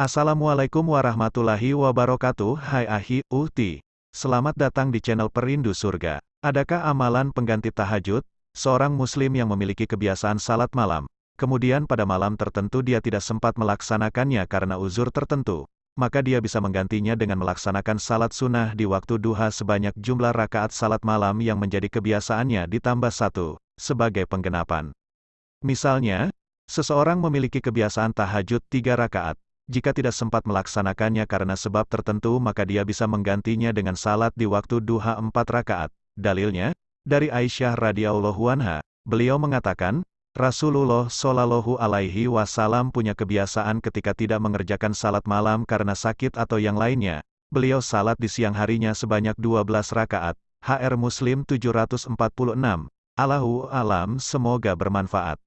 Assalamualaikum warahmatullahi wabarakatuh Hai Ahi, Uhti. Selamat datang di channel Perindu Surga. Adakah amalan pengganti tahajud? Seorang muslim yang memiliki kebiasaan salat malam, kemudian pada malam tertentu dia tidak sempat melaksanakannya karena uzur tertentu, maka dia bisa menggantinya dengan melaksanakan salat sunnah di waktu duha sebanyak jumlah rakaat salat malam yang menjadi kebiasaannya ditambah satu, sebagai penggenapan. Misalnya, seseorang memiliki kebiasaan tahajud tiga rakaat, jika tidak sempat melaksanakannya karena sebab tertentu maka dia bisa menggantinya dengan salat di waktu duha empat rakaat. Dalilnya, dari Aisyah radhiyallahu anha, beliau mengatakan, Rasulullah shallallahu alaihi wasallam punya kebiasaan ketika tidak mengerjakan salat malam karena sakit atau yang lainnya. Beliau salat di siang harinya sebanyak 12 rakaat. HR Muslim 746. Allahu alam semoga bermanfaat.